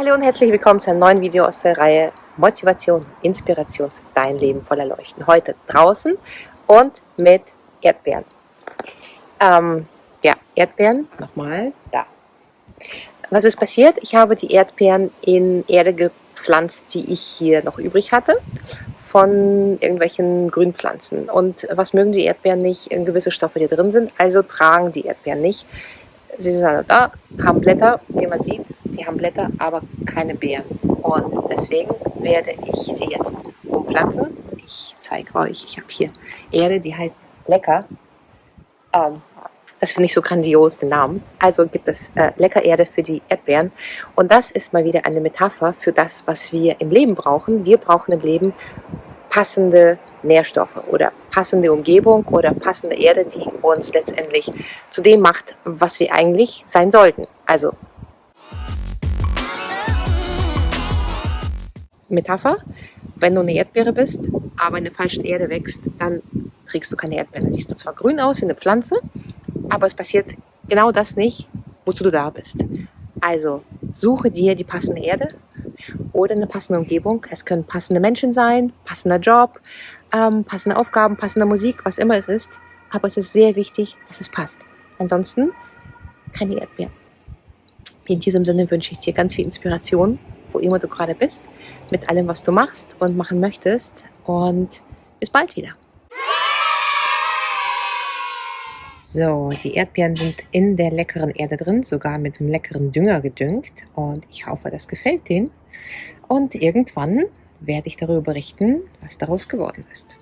Hallo und herzlich willkommen zu einem neuen Video aus der Reihe Motivation, Inspiration für dein Leben voller Leuchten. Heute draußen und mit Erdbeeren. Ähm, ja, Erdbeeren, nochmal, da. Was ist passiert? Ich habe die Erdbeeren in Erde gepflanzt, die ich hier noch übrig hatte von irgendwelchen Grünpflanzen. Und was mögen die Erdbeeren nicht? Gewisse Stoffe, die drin sind, also tragen die Erdbeeren nicht. Sie sind da, haben Blätter, wie man sieht, die haben Blätter, aber keine Beeren. Und deswegen werde ich sie jetzt umpflanzen. Ich zeige euch, ich habe hier Erde, die heißt Lecker. Ähm, das finde ich so grandios, den Namen. Also gibt es äh, Leckererde für die Erdbeeren. Und das ist mal wieder eine Metapher für das, was wir im Leben brauchen. Wir brauchen im Leben passende Nährstoffe oder passende Umgebung oder passende Erde, die uns letztendlich zu dem macht, was wir eigentlich sein sollten. Also Metapher, wenn du eine Erdbeere bist, aber in der falschen Erde wächst, dann kriegst du keine Erdbeere. Siehst du zwar grün aus wie eine Pflanze, aber es passiert genau das nicht, wozu du da bist. Also suche dir die passende Erde oder eine passende Umgebung. Es können passende Menschen sein, passender Job, ähm, passende Aufgaben, passende Musik, was immer es ist. Aber es ist sehr wichtig, dass es passt. Ansonsten keine Erdbeeren. In diesem Sinne wünsche ich dir ganz viel Inspiration, wo immer du gerade bist, mit allem, was du machst und machen möchtest. Und bis bald wieder. So, die Erdbeeren sind in der leckeren Erde drin, sogar mit einem leckeren Dünger gedüngt. Und ich hoffe, das gefällt denen. Und irgendwann werde ich darüber berichten, was daraus geworden ist.